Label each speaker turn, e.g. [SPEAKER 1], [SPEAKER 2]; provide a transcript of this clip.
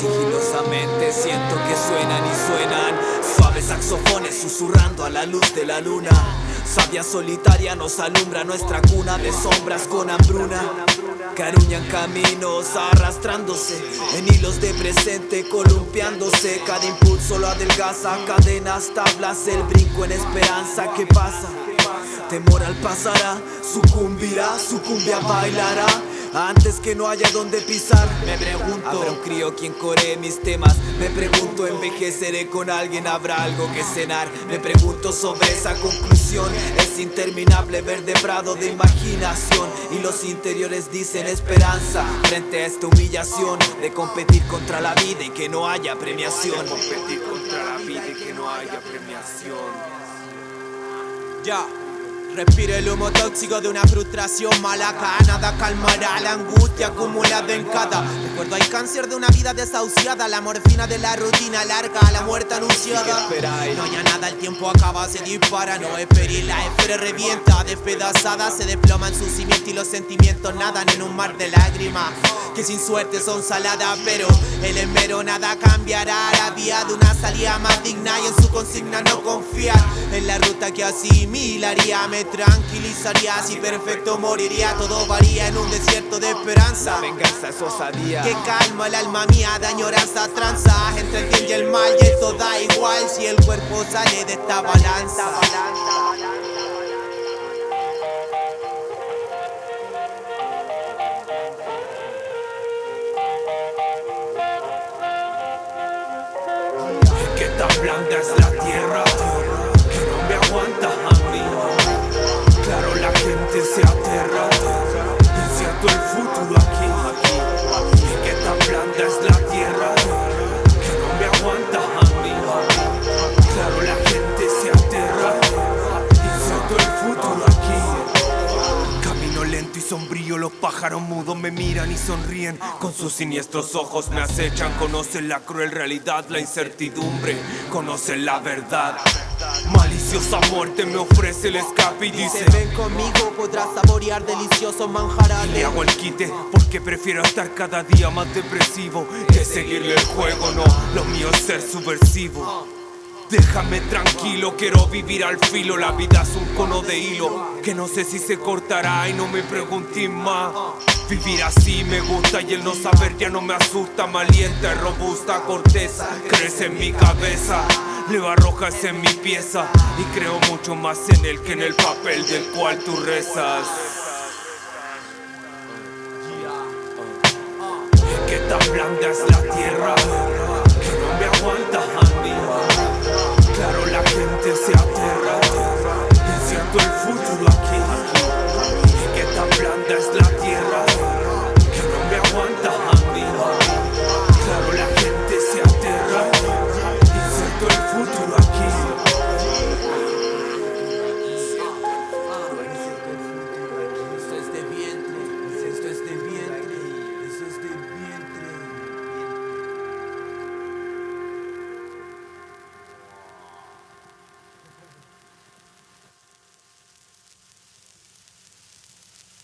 [SPEAKER 1] Sigilosamente siento que suenan y suenan. Suaves saxofones susurrando a la luz de la luna. Sabia solitaria nos alumbra nuestra cuna de sombras con hambruna. Caruñan caminos arrastrándose En hilos de presente columpiándose. Cada impulso lo adelgaza Cadenas, tablas, el brinco en esperanza. ¿Qué pasa? Temor al pasará Sucumbirá, sucumbia bailará antes que no haya donde pisar Me pregunto ¿Habrá un crío quien coree mis temas? Me pregunto ¿Envejeceré con alguien? ¿Habrá algo que cenar? Me pregunto sobre esa conclusión Es interminable verde prado de imaginación Y los interiores dicen esperanza Frente a esta humillación De competir contra la vida y que no haya premiación
[SPEAKER 2] De competir contra la vida y que no haya premiación
[SPEAKER 3] Ya Respiro el humo tóxico de una frustración malaca. Nada calmará la angustia acumulada en cada Recuerdo. El cáncer de una vida desahuciada. La morfina de la rutina larga, la muerte anunciada. No hay nada, el tiempo acaba, se dispara. No esperé, la esfera revienta Despedazada, se desploma en su cimiento Y los sentimientos nadan en un mar de lágrimas Que sin suerte son saladas Pero el esmero nada cambiará. La vía de una salida más digna Y en su consigna no confiar. En la ruta que asimilaría tranquilizaría. Si perfecto moriría Todo varía en un desierto de esperanza.
[SPEAKER 1] La venganza es osadía.
[SPEAKER 3] Que calma el alma mía de añoranza tranza. Entre el bien y el mal y esto da igual. Si el cuerpo sale de esta balanza
[SPEAKER 2] Que tan blanda es la tierra Que no me aguanta a mí Claro la gente se sombrío, los pájaros mudos me miran y sonríen. Con sus siniestros ojos me acechan Conocen la cruel realidad, la incertidumbre Conocen la verdad. Maliciosa muerte me ofrece el escape y dice
[SPEAKER 3] Ven conmigo, podrás saborear deliciosos manjares
[SPEAKER 2] Le hago el quite porque prefiero estar cada día más depresivo Que seguirle el juego, no, lo mío es ser subversivo Déjame tranquilo, quiero vivir al filo. La vida es un cono de hilo Que no sé si se cortará y no me preguntes más. Vivir así me gusta y el no saber ya no me asusta. Malienta y robusta corteza crece en mi cabeza. Leo arrojas en mi pieza Y creo mucho más en él que en el papel del cual tú rezas. Que tan blanda es la tierra